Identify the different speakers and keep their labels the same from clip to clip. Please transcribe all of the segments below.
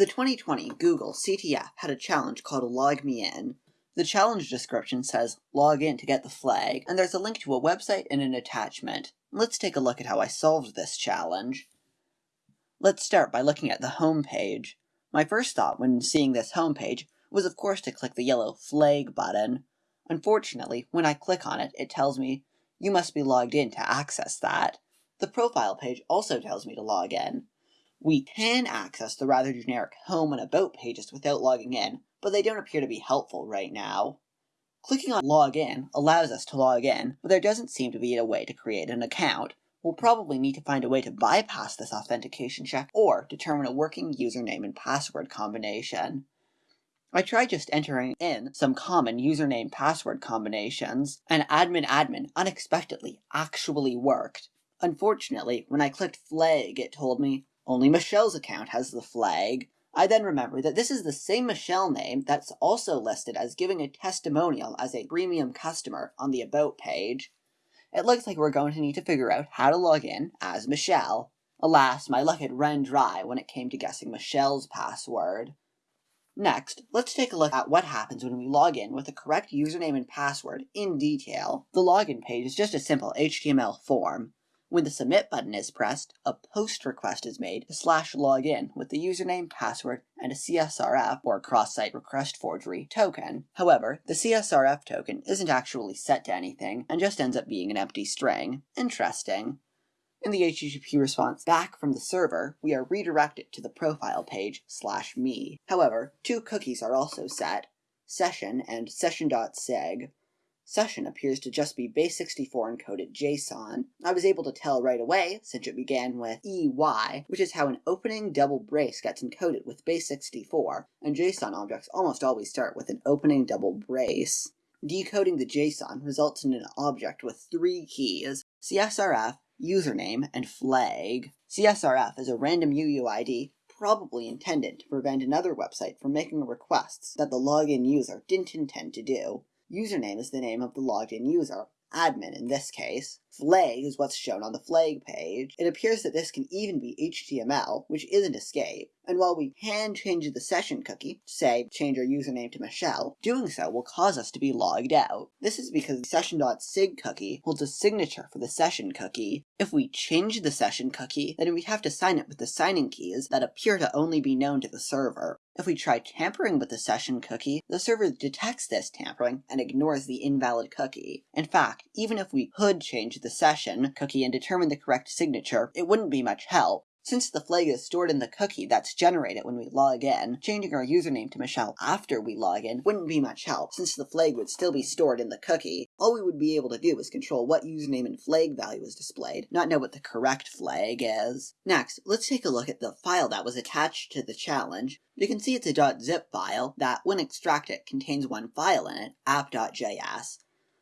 Speaker 1: The 2020 Google CTF had a challenge called Log Me In. The challenge description says log in to get the flag, and there's a link to a website and an attachment. Let's take a look at how I solved this challenge. Let's start by looking at the home page. My first thought when seeing this home page was of course to click the yellow flag button. Unfortunately, when I click on it, it tells me you must be logged in to access that. The profile page also tells me to log in. We can access the rather generic home and about pages without logging in, but they don't appear to be helpful right now. Clicking on log in allows us to log in, but there doesn't seem to be a way to create an account. We'll probably need to find a way to bypass this authentication check or determine a working username and password combination. I tried just entering in some common username password combinations, and admin admin unexpectedly actually worked. Unfortunately, when I clicked flag, it told me only Michelle's account has the flag. I then remember that this is the same Michelle name that's also listed as giving a testimonial as a premium customer on the About page. It looks like we're going to need to figure out how to log in as Michelle. Alas, my luck had run dry when it came to guessing Michelle's password. Next, let's take a look at what happens when we log in with the correct username and password in detail. The login page is just a simple HTML form. When the submit button is pressed, a post request is made to slash login with the username, password, and a CSRF or cross-site request forgery token. However, the CSRF token isn't actually set to anything and just ends up being an empty string. Interesting. In the HTTP response back from the server, we are redirected to the profile page slash me. However, two cookies are also set, session and session.sig. Session appears to just be base64 encoded JSON. I was able to tell right away, since it began with EY, which is how an opening double brace gets encoded with base64, and JSON objects almost always start with an opening double brace. Decoding the JSON results in an object with three keys, CSRF, username, and flag. CSRF is a random UUID probably intended to prevent another website from making requests that the login user didn't intend to do. Username is the name of the logged in user, admin in this case. Flag is what's shown on the flag page. It appears that this can even be HTML, which isn't escape. And while we can change the session cookie, say change our username to Michelle, doing so will cause us to be logged out. This is because the session.sig cookie holds a signature for the session cookie. If we change the session cookie, then we have to sign it with the signing keys that appear to only be known to the server. If we try tampering with the session cookie, the server detects this tampering and ignores the invalid cookie. In fact, even if we could change the session cookie and determine the correct signature, it wouldn't be much help. Since the flag is stored in the cookie that's generated when we log in, changing our username to Michelle after we log in wouldn't be much help, since the flag would still be stored in the cookie. All we would be able to do is control what username and flag value is displayed, not know what the correct flag is. Next, let's take a look at the file that was attached to the challenge. You can see it's a .zip file that, when extracted, contains one file in it, app.js.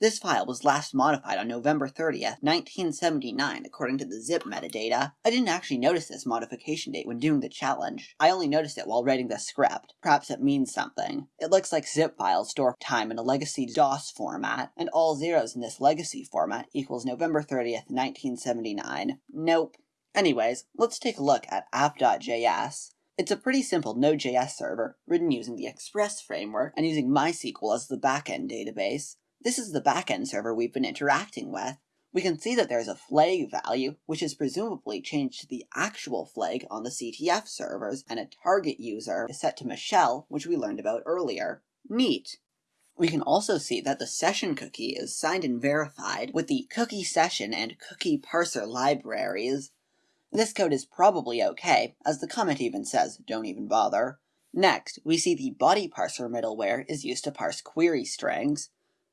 Speaker 1: This file was last modified on November 30th, 1979, according to the zip metadata. I didn't actually notice this modification date when doing the challenge. I only noticed it while writing the script. Perhaps it means something. It looks like zip files store time in a legacy DOS format, and all zeros in this legacy format equals November 30th, 1979. Nope. Anyways, let's take a look at app.js. It's a pretty simple Node.js server, written using the Express framework and using MySQL as the backend database. This is the backend server we've been interacting with. We can see that there's a flag value, which is presumably changed to the actual flag on the CTF servers, and a target user is set to Michelle, which we learned about earlier. Neat. We can also see that the session cookie is signed and verified with the cookie session and cookie parser libraries. This code is probably okay, as the comment even says, don't even bother. Next, we see the body parser middleware is used to parse query strings.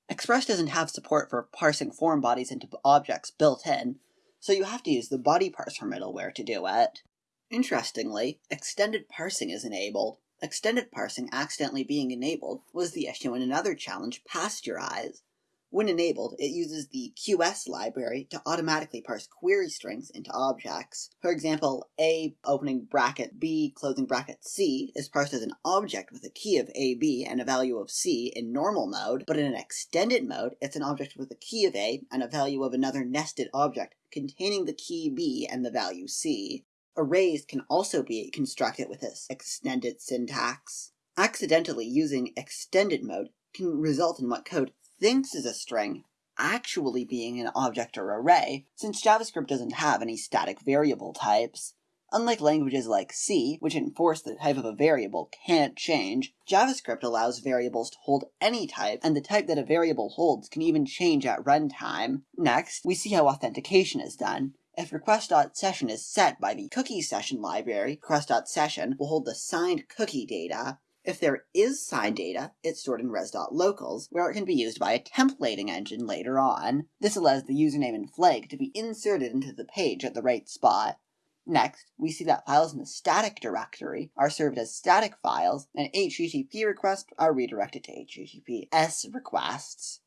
Speaker 1: Express doesn't have support for parsing form bodies into objects built in, so you have to use the body parser middleware to do it. Interestingly, extended parsing is enabled. Extended parsing accidentally being enabled was the issue in another challenge, Pasteurize. When enabled, it uses the QS library to automatically parse query strings into objects. For example, A opening bracket B closing bracket C is parsed as an object with a key of AB and a value of C in normal mode, but in an extended mode, it's an object with a key of A and a value of another nested object containing the key B and the value C. Arrays can also be constructed with this extended syntax. Accidentally using extended mode can result in what code thinks is a string actually being an object or array, since JavaScript doesn't have any static variable types. Unlike languages like C, which enforce the type of a variable can't change, JavaScript allows variables to hold any type, and the type that a variable holds can even change at runtime. Next, we see how authentication is done. If request.session is set by the cookie session library, request.session will hold the signed cookie data. If there is signed data, it's stored in res.locals, where it can be used by a templating engine later on. This allows the username and flag to be inserted into the page at the right spot. Next, we see that files in the static directory are served as static files, and HTTP requests are redirected to HTTPS requests.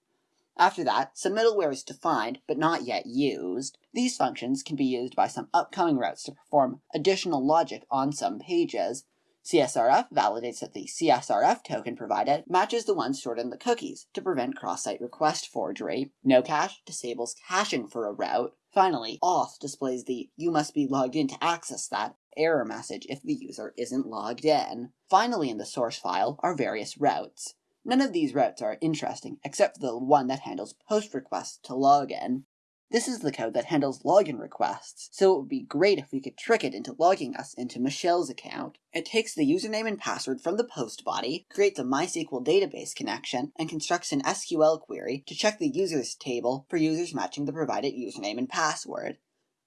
Speaker 1: After that, some middleware is defined, but not yet used. These functions can be used by some upcoming routes to perform additional logic on some pages. CSRF validates that the CSRF token provided matches the one stored in the cookies to prevent cross-site request forgery. Nocache disables caching for a route. Finally, auth displays the you must be logged in to access that error message if the user isn't logged in. Finally in the source file are various routes. None of these routes are interesting except for the one that handles post requests to login. This is the code that handles login requests, so it would be great if we could trick it into logging us into Michelle's account. It takes the username and password from the post body, creates a MySQL database connection, and constructs an SQL query to check the users table for users matching the provided username and password.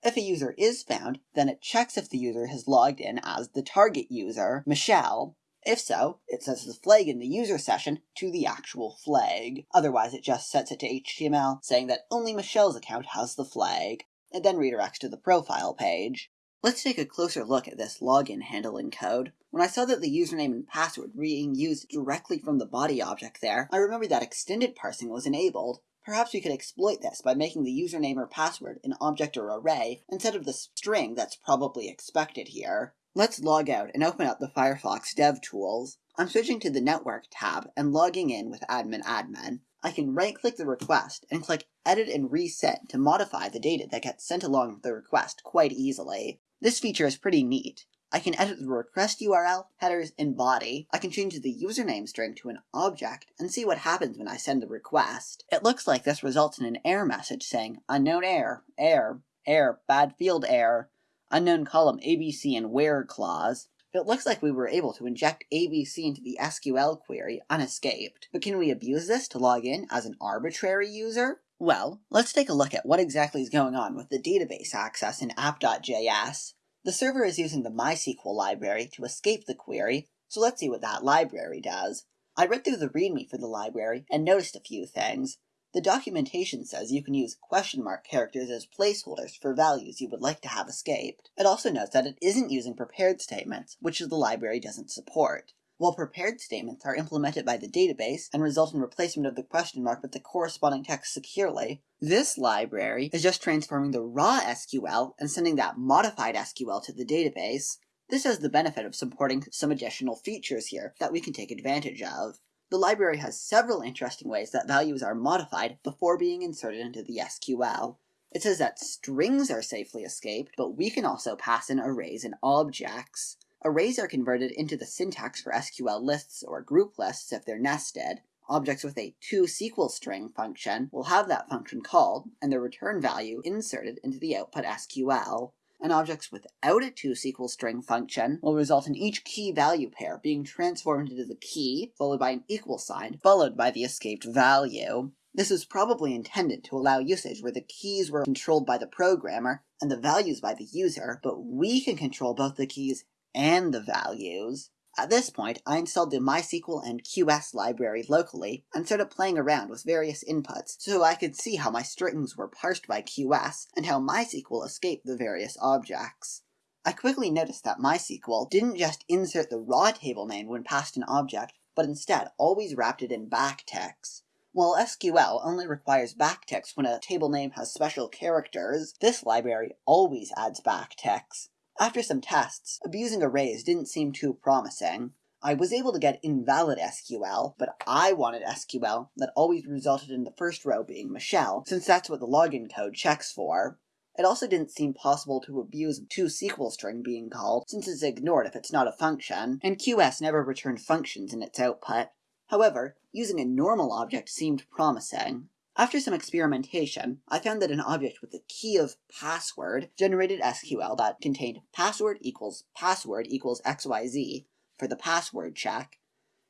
Speaker 1: If a user is found, then it checks if the user has logged in as the target user, Michelle, if so, it sets the flag in the user session to the actual flag. Otherwise, it just sets it to HTML, saying that only Michelle's account has the flag. and then redirects to the profile page. Let's take a closer look at this login handle handling code. When I saw that the username and password were being used directly from the body object there, I remembered that extended parsing was enabled. Perhaps we could exploit this by making the username or password an object or array instead of the string that's probably expected here. Let's log out and open up the Firefox DevTools. I'm switching to the Network tab and logging in with admin admin. I can right-click the request and click Edit and Reset to modify the data that gets sent along with the request quite easily. This feature is pretty neat. I can edit the request URL, headers, and body. I can change the username string to an object and see what happens when I send the request. It looks like this results in an error message saying, unknown error, error, error, bad field error, unknown column ABC and where clause, it looks like we were able to inject ABC into the SQL query unescaped. But can we abuse this to log in as an arbitrary user? Well, let's take a look at what exactly is going on with the database access in app.js. The server is using the MySQL library to escape the query, so let's see what that library does. I read through the README for the library and noticed a few things. The documentation says you can use question mark characters as placeholders for values you would like to have escaped. It also notes that it isn't using prepared statements, which the library doesn't support. While prepared statements are implemented by the database and result in replacement of the question mark with the corresponding text securely, this library is just transforming the raw SQL and sending that modified SQL to the database. This has the benefit of supporting some additional features here that we can take advantage of. The library has several interesting ways that values are modified before being inserted into the SQL. It says that strings are safely escaped, but we can also pass in arrays and objects. Arrays are converted into the syntax for SQL lists or group lists if they're nested. Objects with a toSQL string function will have that function called and the return value inserted into the output SQL and objects without a toSQL string function will result in each key value pair being transformed into the key, followed by an equal sign, followed by the escaped value. This was probably intended to allow usage where the keys were controlled by the programmer and the values by the user, but we can control both the keys and the values. At this point, I installed the MySQL and QS library locally and started playing around with various inputs so I could see how my strings were parsed by QS and how MySQL escaped the various objects. I quickly noticed that MySQL didn't just insert the raw table name when passed an object, but instead always wrapped it in backticks. While SQL only requires backticks when a table name has special characters, this library always adds backticks. After some tests, abusing arrays didn't seem too promising. I was able to get invalid SQL, but I wanted SQL that always resulted in the first row being Michelle, since that's what the login code checks for. It also didn't seem possible to abuse two toSQL string being called, since it's ignored if it's not a function, and QS never returned functions in its output. However, using a normal object seemed promising. After some experimentation, I found that an object with the key of password generated SQL that contained password equals password equals XYZ for the password check.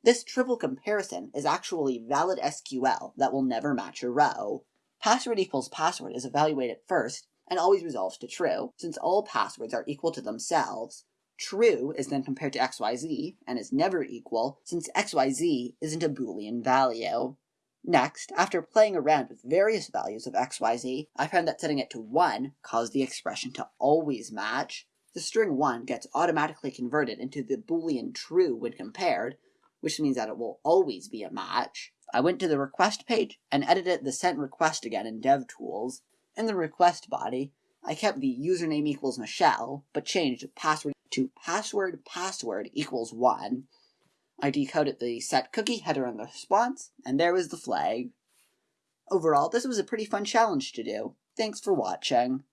Speaker 1: This triple comparison is actually valid SQL that will never match a row. Password equals password is evaluated first and always resolves to true, since all passwords are equal to themselves. True is then compared to XYZ and is never equal, since XYZ isn't a Boolean value. Next, after playing around with various values of xyz, I found that setting it to 1 caused the expression to always match. The string 1 gets automatically converted into the boolean true when compared, which means that it will always be a match. I went to the request page and edited the sent request again in DevTools. In the request body, I kept the username equals Michelle, but changed password to password password equals 1. I decoded the set cookie header and the response, and there was the flag. Overall, this was a pretty fun challenge to do. Thanks for watching.